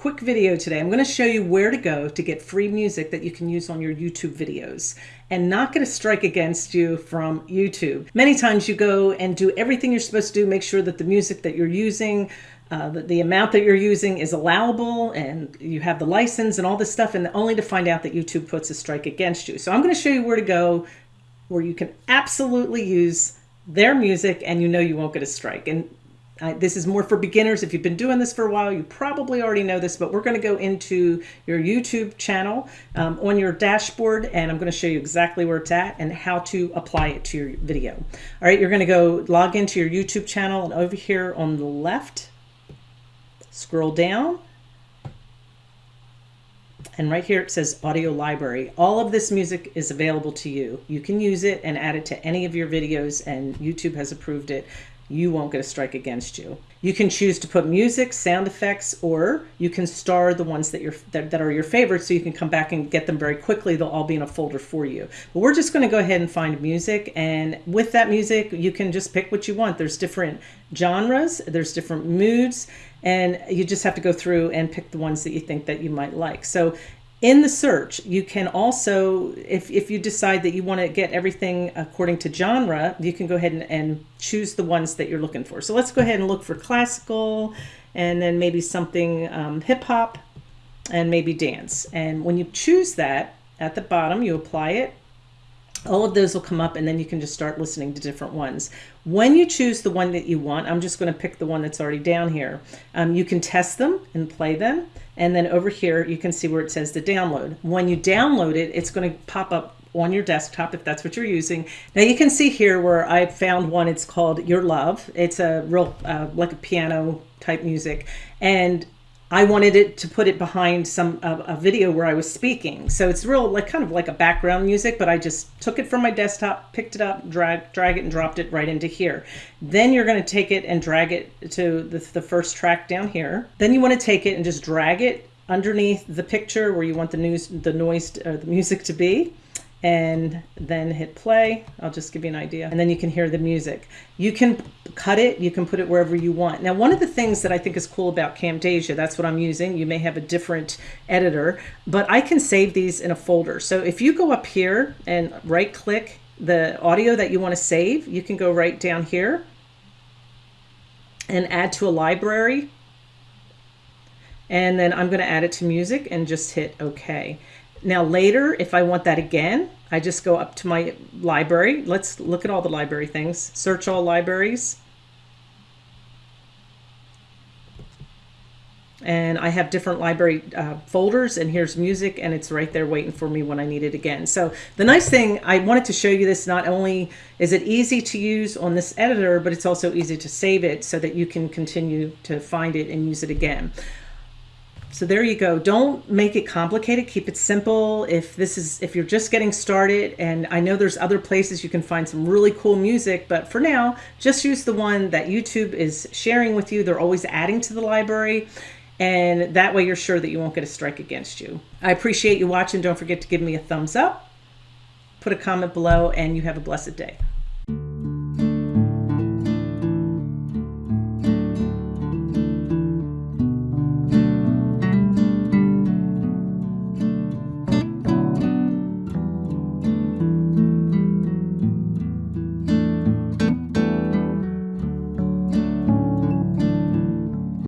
quick video today. I'm going to show you where to go to get free music that you can use on your YouTube videos and not get a strike against you from YouTube. Many times you go and do everything you're supposed to do, make sure that the music that you're using uh, the, the, amount that you're using is allowable and you have the license and all this stuff and only to find out that YouTube puts a strike against you. So I'm going to show you where to go where you can absolutely use their music and you know you won't get a strike. And uh, this is more for beginners. If you've been doing this for a while, you probably already know this, but we're going to go into your YouTube channel um, on your dashboard, and I'm going to show you exactly where it's at and how to apply it to your video. All right, you're going to go log into your YouTube channel, and over here on the left, scroll down, and right here it says audio library. All of this music is available to you. You can use it and add it to any of your videos, and YouTube has approved it you won't get a strike against you. You can choose to put music, sound effects, or you can star the ones that, you're, that, that are your favorites so you can come back and get them very quickly. They'll all be in a folder for you. But we're just going to go ahead and find music. And with that music, you can just pick what you want. There's different genres, there's different moods, and you just have to go through and pick the ones that you think that you might like. So in the search, you can also, if, if you decide that you want to get everything according to genre, you can go ahead and, and choose the ones that you're looking for. So let's go ahead and look for classical and then maybe something um, hip hop and maybe dance. And when you choose that, at the bottom, you apply it all of those will come up and then you can just start listening to different ones. When you choose the one that you want, I'm just going to pick the one that's already down here. Um, you can test them and play them. And then over here, you can see where it says to download. When you download it, it's going to pop up on your desktop if that's what you're using. Now you can see here where I found one, it's called Your Love. It's a real, uh, like a piano type music. And I wanted it to put it behind some uh, a video where I was speaking. So it's real like kind of like a background music, but I just took it from my desktop, picked it up, drag drag it and dropped it right into here. Then you're going to take it and drag it to the, the first track down here. Then you want to take it and just drag it underneath the picture where you want the news the noise or the music to be and then hit play. I'll just give you an idea. And then you can hear the music. You can cut it, you can put it wherever you want. Now, one of the things that I think is cool about Camtasia, that's what I'm using. You may have a different editor, but I can save these in a folder. So if you go up here and right click the audio that you want to save, you can go right down here and add to a library. And then I'm going to add it to music and just hit OK. Now later, if I want that again, I just go up to my library. Let's look at all the library things. Search all libraries. And I have different library uh, folders and here's music and it's right there waiting for me when I need it again. So the nice thing, I wanted to show you this, not only is it easy to use on this editor, but it's also easy to save it so that you can continue to find it and use it again. So there you go. Don't make it complicated. Keep it simple. If this is, if you're just getting started, and I know there's other places you can find some really cool music, but for now, just use the one that YouTube is sharing with you. They're always adding to the library. And that way you're sure that you won't get a strike against you. I appreciate you watching. Don't forget to give me a thumbs up, put a comment below, and you have a blessed day.